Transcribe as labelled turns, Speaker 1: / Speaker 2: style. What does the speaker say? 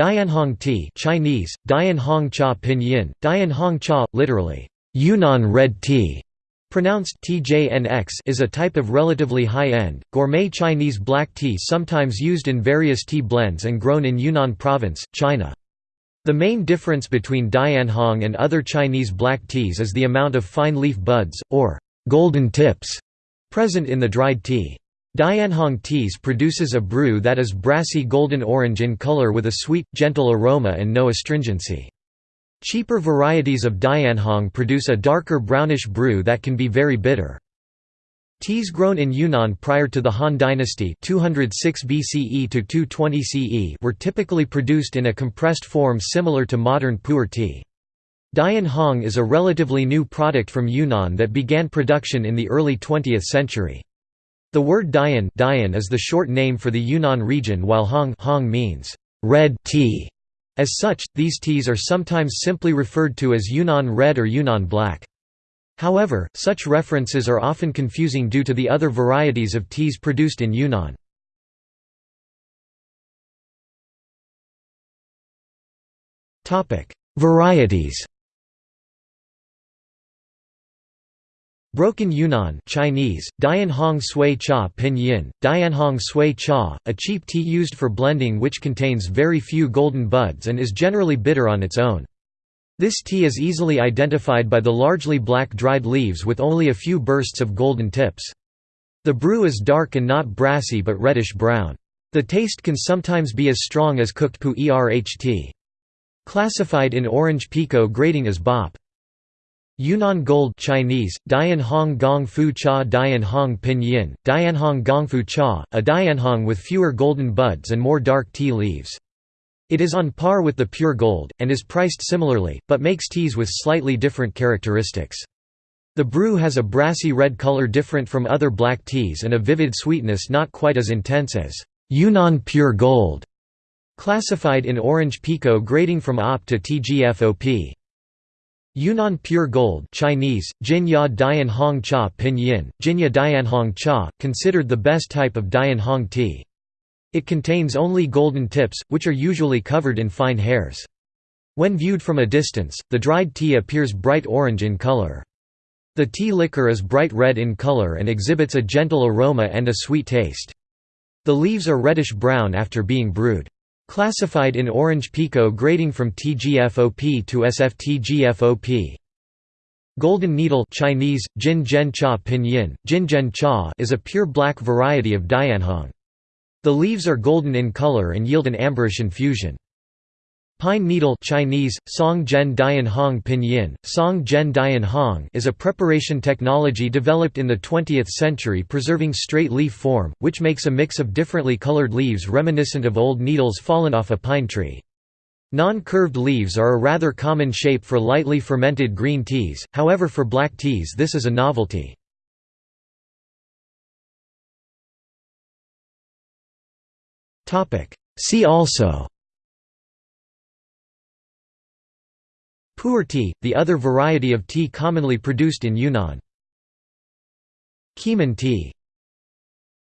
Speaker 1: Dianhong tea Chinese, Dianhong cha pinyin, Dianhong cha, literally, Yunnan red tea, pronounced TJNX is a type of relatively high-end, gourmet Chinese black tea sometimes used in various tea blends and grown in Yunnan Province, China. The main difference between Dianhong and other Chinese black teas is the amount of fine leaf buds, or golden tips, present in the dried tea. Dianhong teas produces a brew that is brassy golden orange in color with a sweet, gentle aroma and no astringency. Cheaper varieties of Dianhong produce a darker brownish brew that can be very bitter. Teas grown in Yunnan prior to the Han Dynasty 206 BCE to 220 CE were typically produced in a compressed form similar to modern pu'er tea. Dianhong is a relatively new product from Yunnan that began production in the early 20th century. The word Dian, Dian is the short name for the Yunnan region while Hong, Hong means red tea. As such, these teas are sometimes simply referred to as Yunnan red or Yunnan black. However, such references are often confusing due to the other varieties of teas produced in Yunnan. Varieties Broken Yunnan Chinese, Dianhong Sui Cha Pinyin, Dianhong Sui Cha, a cheap tea used for blending which contains very few golden buds and is generally bitter on its own. This tea is easily identified by the largely black dried leaves with only a few bursts of golden tips. The brew is dark and not brassy but reddish-brown. The taste can sometimes be as strong as cooked pu erh tea. Classified in orange pekoe grading as bop. Yunnan Gold Chinese, Dianhong Gong Fu Cha Dianhong Pinyin, Dianhong Gong Fu Cha, a Dianhong with fewer golden buds and more dark tea leaves. It is on par with the pure gold, and is priced similarly, but makes teas with slightly different characteristics. The brew has a brassy red color different from other black teas and a vivid sweetness not quite as intense as Yunnan Pure Gold, classified in orange pekoe grading from OP to TGFOP. Yunnan Pure Gold Chinese, Jinya Dianhong Cha Pinyin, Jinya Dianhong Cha, considered the best type of Dianhong tea. It contains only golden tips, which are usually covered in fine hairs. When viewed from a distance, the dried tea appears bright orange in color. The tea liquor is bright red in color and exhibits a gentle aroma and a sweet taste. The leaves are reddish-brown after being brewed. Classified in orange pekoe grading from TGFOP to SFTGFOP. Golden needle Chinese, Jin Zhen Cha Pinyin, Jin Zhen Cha is a pure black variety of Dianhong. The leaves are golden in color and yield an amberish infusion. Pine needle Chinese, Song Zhen Dian Hong Pinyin, Song Zhen Dian Hong is a preparation technology developed in the 20th century preserving straight leaf form, which makes a mix of differently colored leaves reminiscent of old needles fallen off a pine tree. Non-curved leaves are a rather common shape for lightly fermented green teas, however for black teas this is a novelty. See also Pu'er tea, the other variety of tea commonly produced in Yunnan. Keemun tea